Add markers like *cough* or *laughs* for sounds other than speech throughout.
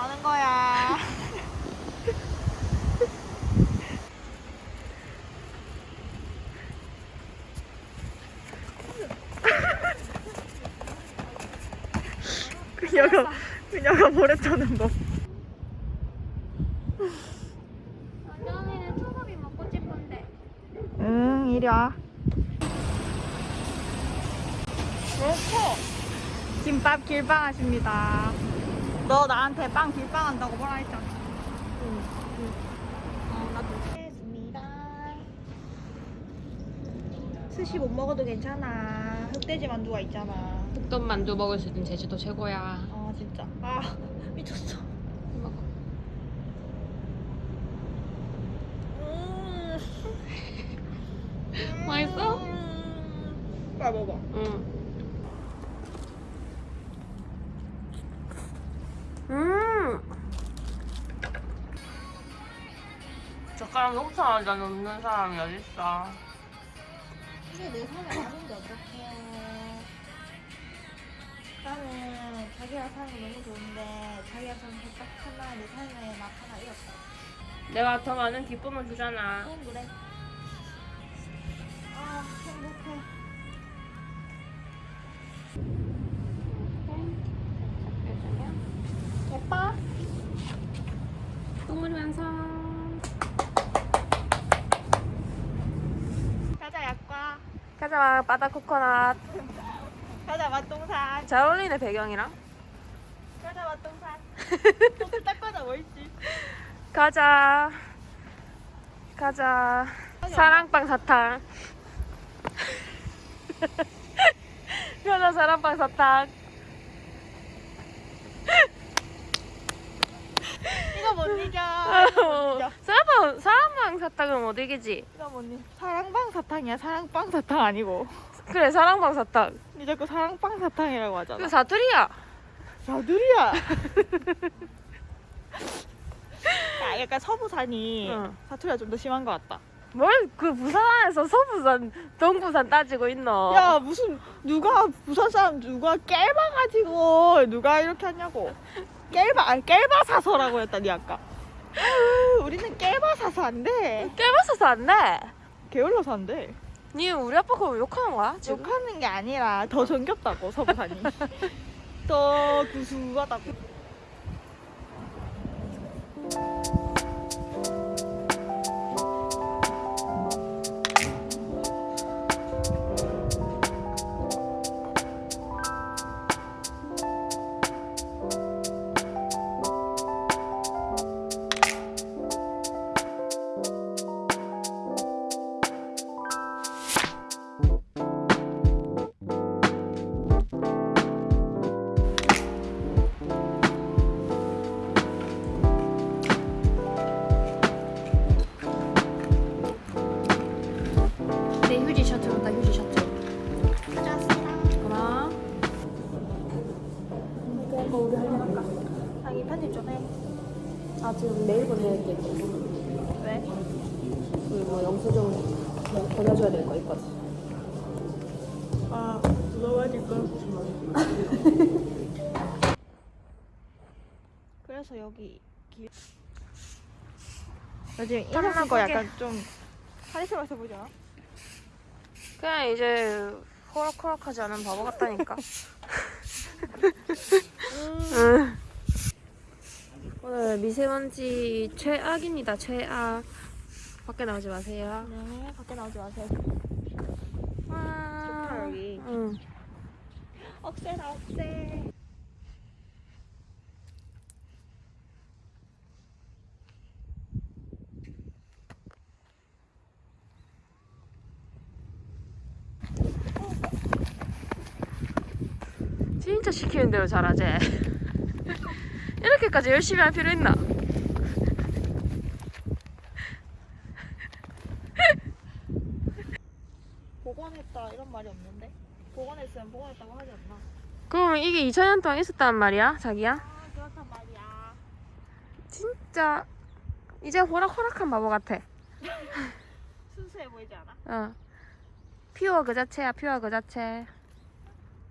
뭐 하는 거야? 그녀가 그녀가 모래 타는 법. 언니는 초밥이 먹고 싶은데. 응, 이리 와. 그렇고 김밥 길빵 하십니다. 너 나한테 빵 길빵 한다고 뭐라 했잖아. 응, 응. 어, 나도 했습니다. 스시 못 먹어도 괜찮아. 흑돼지 만두가 있잖아. 흑돈 만두 먹을 수 있는 제주도 최고야 아 진짜. 아 *laughs* 미쳤어. 먹어 음. *laughs* 맛있어? 음. 빨리 먹어. 응 젓가락에 옥차 한잔 넣는 사람이 어딨어 근데 내 삶을 아는데 어떡해요. 나는 자기가 사는 게 너무 좋은데 자기가 사는 게딱 하나 내 삶에 막 하나 잃었어. 내가 더 많은 기쁨을 주잖아 응 그래. 아 행복해. 예뻐? 똥물 완성 가자 약과. 가자 바다 코코넛 가자 맛동산. 잘 어울리네 배경이랑 가자 맛동산. *laughs* 옷을 딱 가자 뭐 있지? 가자 가자 사랑빵 사탕 *laughs* 가자 사랑빵 사탕 이거 못 이겨. 어, 사랑빵 사랑빵 사탕은 못 이기지 이겨. 사랑방 사탕이야. 사랑빵 사탕 아니고. 그래 사랑빵 사탕 니 자꾸 사랑빵 사탕이라고 하잖아. 그 사투리야 사두리야. *laughs* 야, 약간 서부산이 응. 사투리가 좀 더 심한 것 같다. 뭘 그 부산 안에서 서부산 동부산 따지고 있노 야 무슨 누가 부산 사람 누가 깰바 가지고 누가 이렇게 하냐고. 깰바 아니 깰바 사서라고 했다니 아까. *laughs* 우리는 깰바 사서 안 돼. 깨봤어서 안돼 게을러서 안 돼. 니 우리 아빠 그거 욕하는 거야 지금? 욕하는 게 아니라 더 정겹다고 서부산이. *laughs* 더 구수하다고. 영수증 뭐 보내줘야 될 거 있거든. 아, 물어봐니까. *laughs* 그래서 여기 길. 나 지금 이러는 거. 약간 좀 카리스마서 보지 않아? 그냥 이제 호락호락하지 않은 바보 같다니까. 응. *laughs* 오늘 미세먼지 최악입니다. 최악. 밖에 나오지 마세요. 네, 밖에 나오지 마세요. 와. 좋다, 여기. 응. 억세다, 억세. 진짜 시키는 대로 잘하지. *laughs* 이렇게까지 열심히 할 필요 있나? 복원했다 이런 말이 없는데 복원했으면 복원했다고 하지 않나 그러면 이게 2000년 동안 있었단 말이야, 자기야? 아 그렇단 말이야 진짜 이제 호락호락한 바보 같아. 순수해 보이지 않아? 어. 퓨어 그 자체야, 퓨어 그 자체.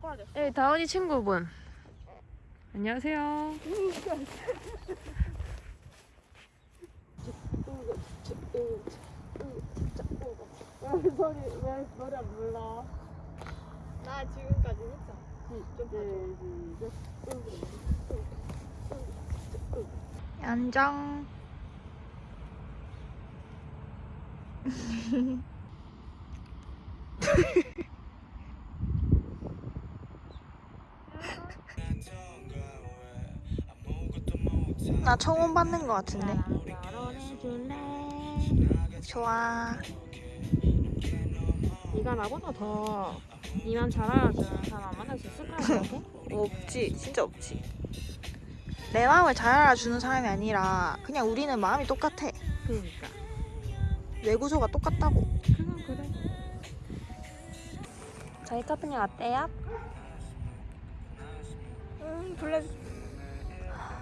꼬라졌어 예, 다원이 친구분. 안녕하세요. 소리 왜 노래 안 불러 나 지금까지 했잖아 좀 연정. 나 청혼 받는 거 같은데? 좋아. 네가 나보다 더 니만 잘 알아주는 사람 만날 수 있을 것 같아? *laughs* 없지 진짜 없지 내 마음을 잘 알아주는 사람이 아니라 그냥 우리는 마음이 똑같아 그러니까. 뇌구조가 똑같다고 그건 그래. 저희 커플링 어때요? 음 블랙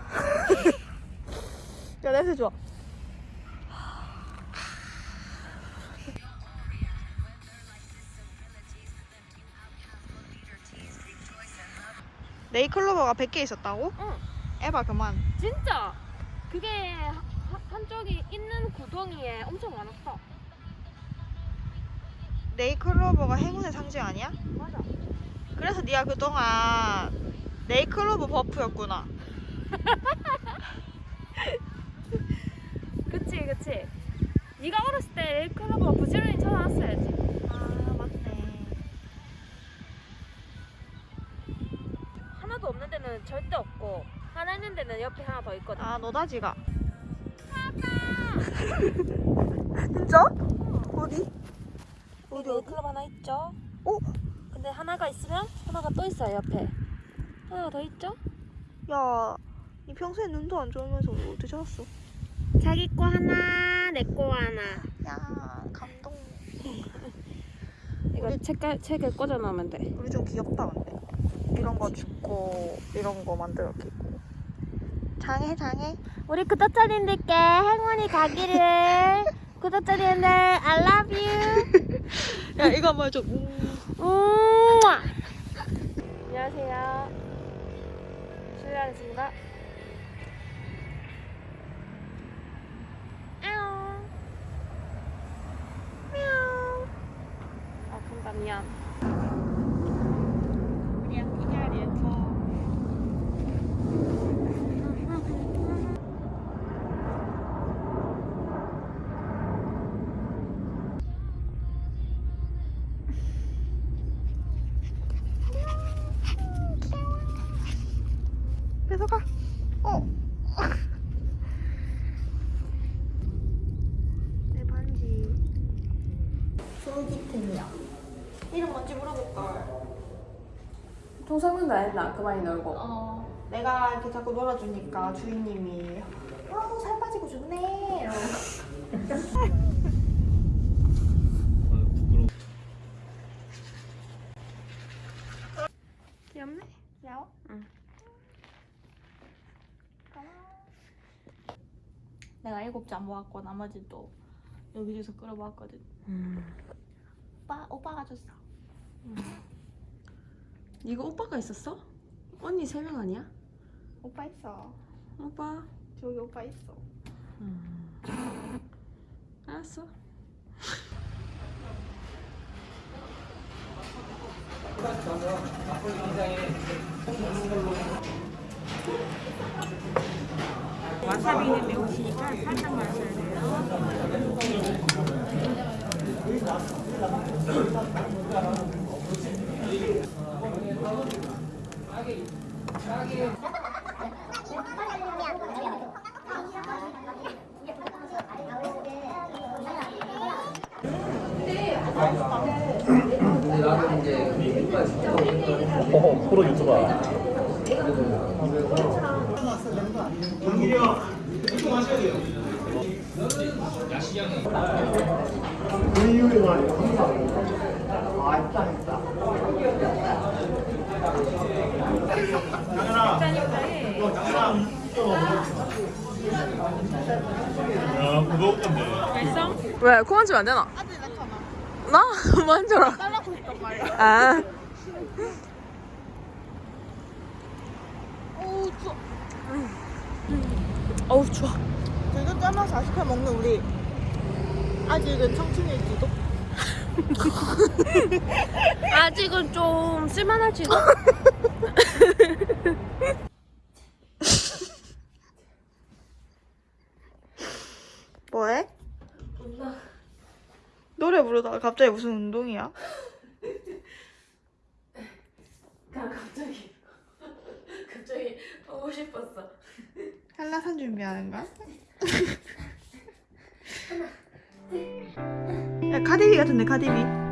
*laughs* 야 냄새 좋아 네이클로버가 100개 있었다고? 응. 에바 그만 진짜 그게 하- 한쪽이 있는 구덩이에 엄청 많았어. 네이클로버가 행운의 상징 아니야? 맞아. 그래서 네가 그동안 네이클로버 버프였구나 *laughs* 그치 그치. 네가 어렸을 때 클로버 부지런히 쳐놨어야지. 데는 절대 없고 하나 있는 데는 옆에 하나 더 있거든. 아 노다지가 진짜? *laughs* 어디? 어디 어디? 클럽 하나 있죠? 어? 근데 하나가 있으면 하나가 또 있어요 옆에. 하나 더 있죠? 야, 니 평소에 눈도 안 좋으면서 어떻게 찾았어? 자기 거 하나, 내 거 하나. 야, 감동. *laughs* 이거 책갈 책에 꽂아 놓으면 돼. 우리 좀 귀엽다 근데. 이런 거 죽고 이런 거 만들어 끼고. 장해 장해. 우리 구독자님들께 행운이 가기를. *laughs* 구독자님들 I love you. 야 이거 한번 해줘. 음. 안녕하세요. 출연하겠습니다. 아픈다 아, 미안. 뺏어가. 어. *laughs* 내 반지. 솔깃템이야. 이름 뭔지 물어볼걸. 통상은 나 했나? 그만이 놀고. 어, 내가 이렇게 자꾸 놀아주니까 주인님이 아, 살 빠지고 좋네. *laughs* 귀여워? 응. 내가 일곱 잔 모았고 나머지 또 여기저기서 끌어 모았거든. 음. 오빠, 오빠가 줬어. 이거 오빠가 있었어? 언니 세 명 아니야? 오빠 있어. 오빠. 저기 오빠 있어. 알았어. 와사비는 매우시니까 살짝 마셔야 돼요. 어, 프로 유튜버. 왜? 코 만지면 안 되나? 아들 나타나. 나? 만져라. 딸라고 했단 말이야. 아. 어우 추워. 어우, 추워. 지금 짜만 40회 먹는 우리 아직은 청춘일지도. *laughs* 아직은 좀 쓸만할지도? *laughs* 뭐해? 노래 부르다가 갑자기 무슨 운동이야? 갑자기 *laughs* 갑자기 하고 싶었어 한라산 준비하는가? 야 카디비 같은데 카디비